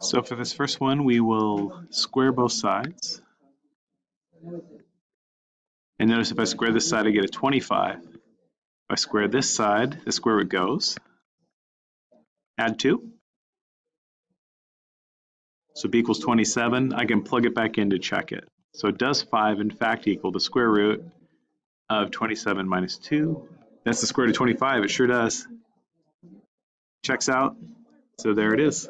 So for this first one, we will square both sides. And notice if I square this side, I get a 25. If I square this side, the square root goes. Add 2. So b equals 27. I can plug it back in to check it. So does 5 in fact equal the square root of 27 minus 2? That's the square root of 25. It sure does. Checks out. So there it is.